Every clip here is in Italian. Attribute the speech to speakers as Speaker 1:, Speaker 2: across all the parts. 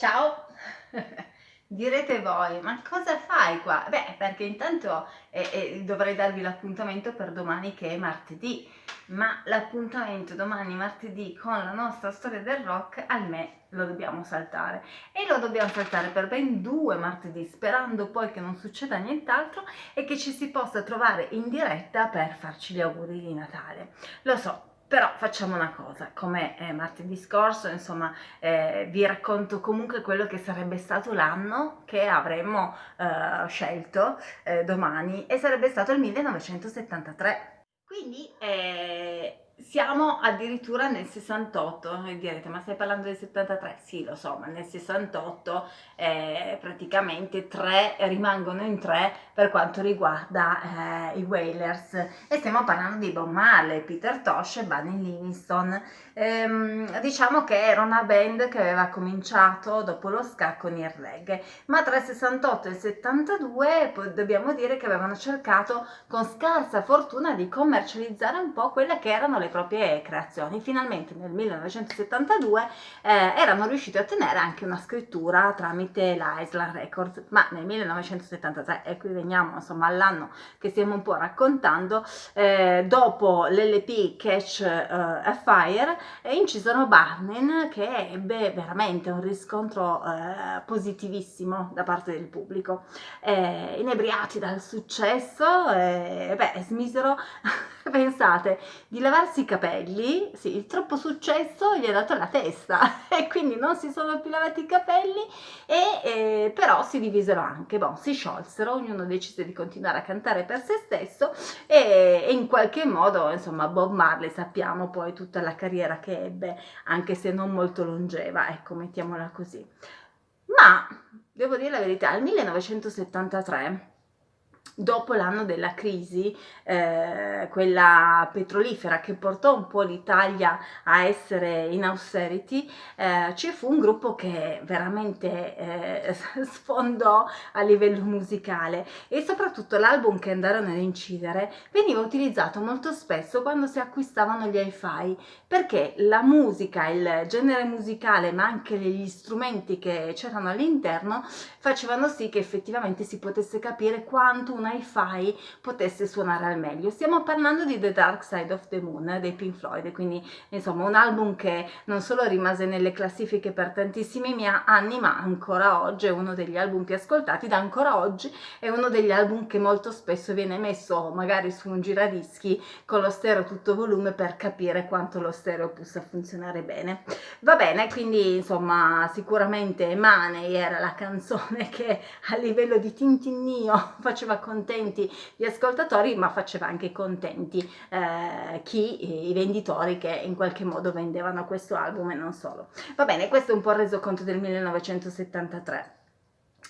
Speaker 1: Ciao! Direte voi, ma cosa fai qua? Beh, perché intanto eh, eh, dovrei darvi l'appuntamento per domani che è martedì, ma l'appuntamento domani martedì con la nostra storia del rock, ahimè, lo dobbiamo saltare. E lo dobbiamo saltare per ben due martedì, sperando poi che non succeda nient'altro e che ci si possa trovare in diretta per farci gli auguri di Natale. Lo so, però facciamo una cosa, come eh, martedì scorso, insomma, eh, vi racconto comunque quello che sarebbe stato l'anno che avremmo eh, scelto eh, domani e sarebbe stato il 1973. Quindi eh, siamo addirittura nel 68 e direte ma stai parlando del 73? Sì lo so ma nel 68 eh, praticamente tre rimangono in tre per quanto riguarda eh, i Wailers e stiamo parlando di Bob Marley, Peter Tosh e Bunny Livingston ehm, diciamo che era una band che aveva cominciato dopo lo ska con il reggae ma tra il 68 e il 72 dobbiamo dire che avevano cercato con scarsa fortuna di commercializzare un po' quelle che erano le proprie creazioni. Finalmente nel 1972 eh, erano riusciti a ottenere anche una scrittura tramite l'Island Records, ma nel 1973, e qui veniamo insomma all'anno che stiamo un po' raccontando, eh, dopo l'LP Catch uh, a Fire eh, incisero Barnin che ebbe veramente un riscontro eh, positivissimo da parte del pubblico. Eh, inebriati dal successo, eh, beh, smisero, pensate, di lavarsi i capelli, sì, il troppo successo gli ha dato la testa e quindi non si sono più lavati i capelli e eh, però si divisero anche, bon, si sciolsero, ognuno decise di continuare a cantare per se stesso e, e in qualche modo, insomma, Bob Marley sappiamo poi tutta la carriera che ebbe, anche se non molto longeva, ecco, mettiamola così. Ma, devo dire la verità, nel 1973 dopo l'anno della crisi, eh, quella petrolifera che portò un po' l'Italia a essere in austerity, eh, ci fu un gruppo che veramente eh, sfondò a livello musicale e soprattutto l'album che andarono ad incidere veniva utilizzato molto spesso quando si acquistavano gli hi-fi perché la musica, il genere musicale ma anche gli strumenti che c'erano all'interno facevano sì che effettivamente si potesse capire quanto una hi-fi potesse suonare al meglio. Stiamo parlando di The Dark Side of the Moon dei Pink Floyd, quindi insomma un album che non solo rimase nelle classifiche per tantissimi anni, ma ancora oggi è uno degli album più ascoltati, da ancora oggi è uno degli album che molto spesso viene messo magari su un giradischi con lo stereo tutto volume per capire quanto lo stereo possa funzionare bene. Va bene, quindi insomma sicuramente Money era la canzone che a livello di tintinnio faceva contenti gli ascoltatori ma faceva anche contenti eh, chi, i venditori che in qualche modo vendevano questo album e non solo. Va bene, questo è un po' il resoconto del 1973.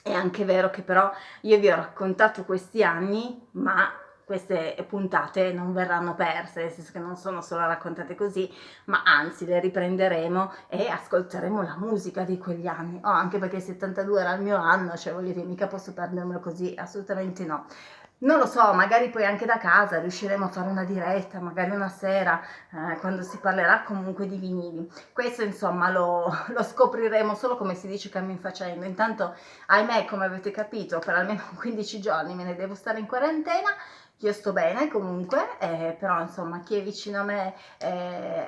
Speaker 1: È anche vero che però io vi ho raccontato questi anni, ma queste puntate non verranno perse, nel senso che non sono solo raccontate così, ma anzi le riprenderemo e ascolteremo la musica di quegli anni. Oh, anche perché il 72 era il mio anno, cioè voglio dire, mica posso perdermelo così, assolutamente no. Non lo so, magari poi anche da casa riusciremo a fare una diretta, magari una sera, eh, quando si parlerà comunque di vinili. Questo insomma lo, lo, scopriremo solo come si dice cammin facendo. Intanto, ahimè, come avete capito, per almeno 15 giorni me ne devo stare in quarantena, io sto bene comunque, eh, però insomma chi è vicino a me eh,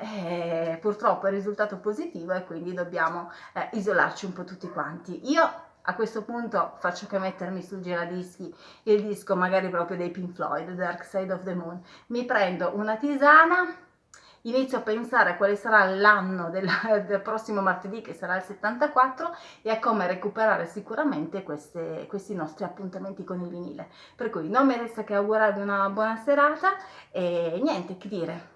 Speaker 1: eh, purtroppo è risultato positivo e quindi dobbiamo eh, isolarci un po' tutti quanti. Io a questo punto faccio che mettermi sul giradischi il disco magari proprio dei Pink Floyd, Dark Side of the Moon. Mi prendo una tisana inizio a pensare a quale sarà l'anno del, del, prossimo martedì che sarà il 74 e a come recuperare sicuramente queste, questi nostri appuntamenti con il vinile. Per cui non mi resta che augurarvi una buona serata e niente che dire.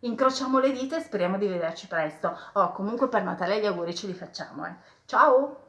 Speaker 1: Incrociamo le dita e speriamo di vederci presto. Oh comunque per Natale gli auguri ce li facciamo eh. ciao